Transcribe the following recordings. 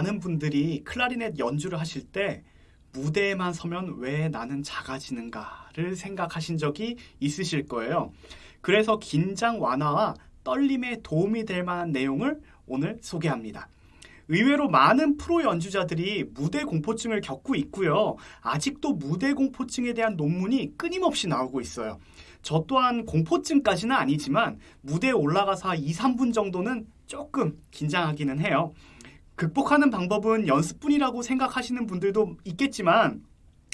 많은 분들이 클라리넷 연주를 하실 때 무대에만 서면 왜 나는 작아지는가를 생각하신 적이 있으실 거예요. 그래서 긴장 완화와 떨림에 도움이 될 만한 내용을 오늘 소개합니다. 의외로 많은 프로 연주자들이 무대 공포증을 겪고 있고요. 아직도 무대 공포증에 대한 논문이 끊임없이 나오고 있어요. 저 또한 공포증까지는 아니지만 무대에 올라가서 2, 3분 정도는 조금 긴장하기는 해요. 극복하는 방법은 연습뿐이라고 생각하시는 분들도 있겠지만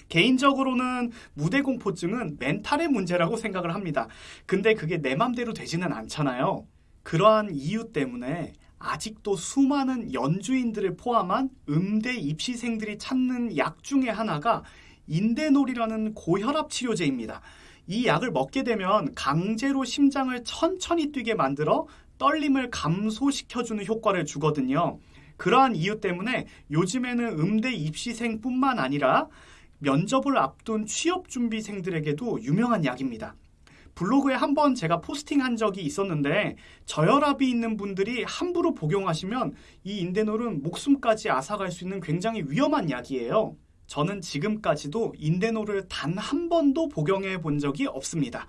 개인적으로는 무대 공포증은 멘탈의 문제라고 생각을 합니다. 근데 그게 내 맘대로 되지는 않잖아요. 그러한 이유 때문에 아직도 수많은 연주인들을 포함한 음대 입시생들이 찾는 약 중에 하나가 인데놀이라는 고혈압 치료제입니다. 이 약을 먹게 되면 강제로 심장을 천천히 뛰게 만들어 떨림을 감소시켜주는 효과를 주거든요. 그러한 이유 때문에 요즘에는 음대 입시생뿐만 아니라 면접을 앞둔 취업준비생들에게도 유명한 약입니다. 블로그에 한 번 제가 포스팅한 적이 있었는데 저혈압이 있는 분들이 함부로 복용하시면 이 인데놀은 목숨까지 앗아갈 수 있는 굉장히 위험한 약이에요. 저는 지금까지도 인데놀을 단 한 번도 복용해 본 적이 없습니다.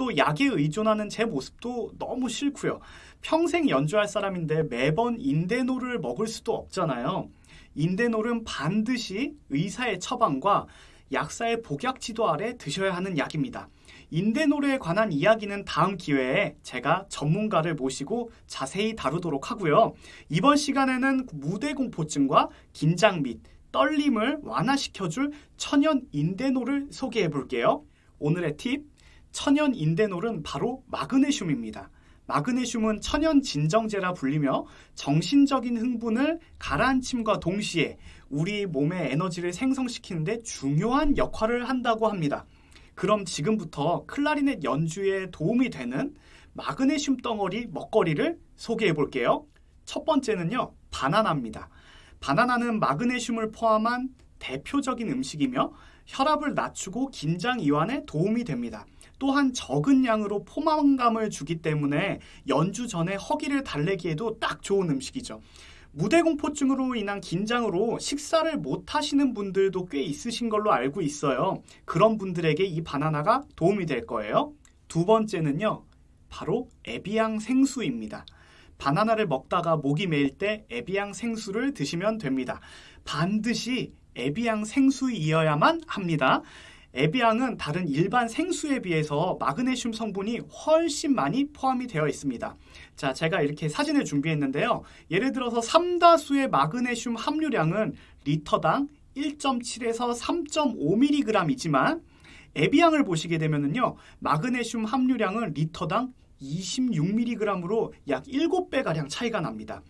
또 약에 의존하는 제 모습도 너무 싫고요. 평생 연주할 사람인데 매번 인데놀을 먹을 수도 없잖아요. 인데놀은 반드시 의사의 처방과 약사의 복약 지도 아래 드셔야 하는 약입니다. 인데놀에 관한 이야기는 다음 기회에 제가 전문가를 모시고 자세히 다루도록 하고요. 이번 시간에는 무대 공포증과 긴장 및 떨림을 완화시켜줄 천연 인데놀을 소개해 볼게요. 오늘의 팁, 천연 인데놀은 바로 마그네슘입니다. 마그네슘은 천연 진정제라 불리며 정신적인 흥분을 가라앉힘과 동시에 우리 몸의 에너지를 생성시키는데 중요한 역할을 한다고 합니다. 그럼 지금부터 클라리넷 연주에 도움이 되는 마그네슘 덩어리 먹거리를 소개해 볼게요. 첫 번째는요, 바나나입니다. 바나나는 마그네슘을 포함한 대표적인 음식이며 혈압을 낮추고 긴장 이완에 도움이 됩니다. 또한 적은 양으로 포만감을 주기 때문에 연주 전에 허기를 달래기에도 딱 좋은 음식이죠. 무대 공포증으로 인한 긴장으로 식사를 못 하시는 분들도 꽤 있으신 걸로 알고 있어요. 그런 분들에게 이 바나나가 도움이 될 거예요. 두 번째는요. 바로 에비앙 생수입니다. 바나나를 먹다가 목이 메일 때 에비앙 생수를 드시면 됩니다. 반드시 에비앙 생수이어야만 합니다. 에비앙은 다른 일반 생수에 비해서 마그네슘 성분이 훨씬 많이 포함이 되어 있습니다. 자, 제가 이렇게 사진을 준비했는데요. 예를 들어서 삼다수의 마그네슘 함유량은 리터당 1.7에서 3.5mg이지만 에비앙을 보시게 되면요. 마그네슘 함유량은 리터당 26mg으로 약 7배가량 차이가 납니다.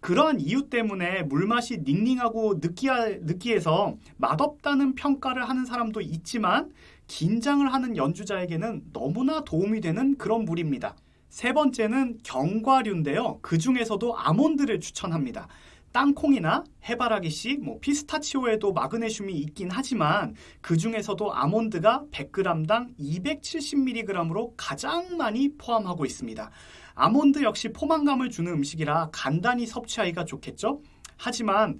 그러한 이유 때문에 물맛이 닝닝하고 느끼하, 느끼해서 맛없다는 평가를 하는 사람도 있지만 긴장을 하는 연주자에게는 너무나 도움이 되는 그런 물입니다. 세 번째는 견과류인데요. 그 중에서도 아몬드를 추천합니다. 땅콩이나 해바라기 씨, 뭐 피스타치오에도 마그네슘이 있긴 하지만 그 중에서도 아몬드가 100g당 270mg으로 가장 많이 포함하고 있습니다. 아몬드 역시 포만감을 주는 음식이라 간단히 섭취하기가 좋겠죠? 하지만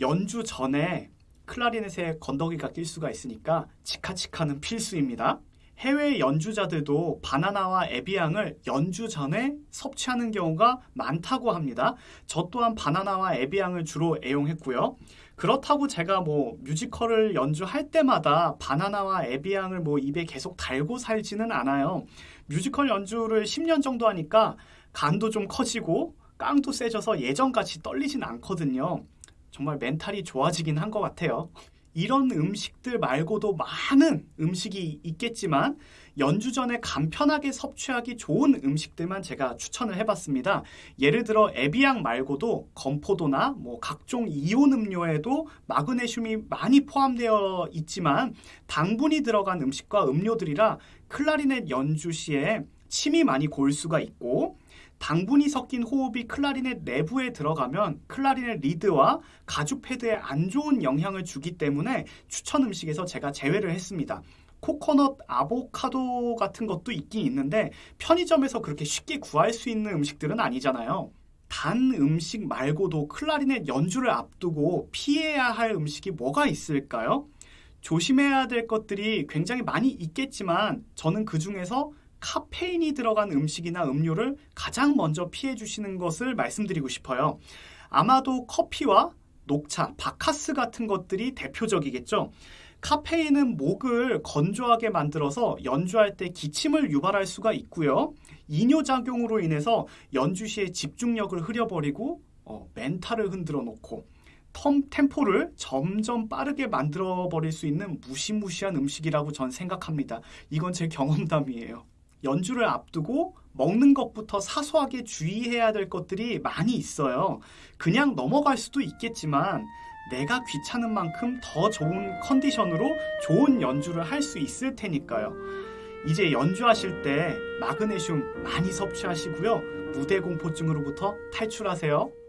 연주 전에 클라리넷에 건더기가 낄 수가 있으니까 치카치카는 필수입니다. 해외 연주자들도 바나나와 에비앙을 연주 전에 섭취하는 경우가 많다고 합니다. 저 또한 바나나와 에비앙을 주로 애용했고요. 그렇다고 제가 뭐 뮤지컬을 연주할 때마다 바나나와 에비앙을 뭐 입에 계속 달고 살지는 않아요. 뮤지컬 연주를 10년 정도 하니까 간도 좀 커지고 깡도 세져서 예전같이 떨리진 않거든요. 정말 멘탈이 좋아지긴 한 것 같아요. 이런 음식들 말고도 많은 음식이 있겠지만 연주 전에 간편하게 섭취하기 좋은 음식들만 제가 추천을 해봤습니다. 예를 들어 에비앙 말고도 건포도나 뭐 각종 이온 음료에도 마그네슘이 많이 포함되어 있지만 당분이 들어간 음식과 음료들이라 클라리넷 연주 시에 침이 많이 골 수가 있고 당분이 섞인 호흡이 클라리넷 내부에 들어가면 클라리넷 리드와 가죽 패드에 안 좋은 영향을 주기 때문에 추천 음식에서 제가 제외를 했습니다. 코코넛, 아보카도 같은 것도 있긴 있는데 편의점에서 그렇게 쉽게 구할 수 있는 음식들은 아니잖아요. 단 음식 말고도 클라리넷 연주를 앞두고 피해야 할 음식이 뭐가 있을까요? 조심해야 될 것들이 굉장히 많이 있겠지만 저는 그 중에서 카페인이 들어간 음식이나 음료를 가장 먼저 피해 주시는 것을 말씀드리고 싶어요. 아마도 커피와 녹차, 바카스 같은 것들이 대표적이겠죠. 카페인은 목을 건조하게 만들어서 연주할 때 기침을 유발할 수가 있고요. 이뇨작용으로 인해서 연주 시에 집중력을 흐려버리고 어, 멘탈을 흔들어 놓고 텀, 템포를 점점 빠르게 만들어 버릴 수 있는 무시무시한 음식이라고 전 생각합니다. 이건 제 경험담이에요. 연주를 앞두고 먹는 것부터 사소하게 주의해야 될 것들이 많이 있어요. 그냥 넘어갈 수도 있겠지만 내가 귀찮은 만큼 더 좋은 컨디션으로 좋은 연주를 할 수 있을 테니까요. 이제 연주하실 때 마그네슘 많이 섭취하시고요. 무대 공포증으로부터 탈출하세요.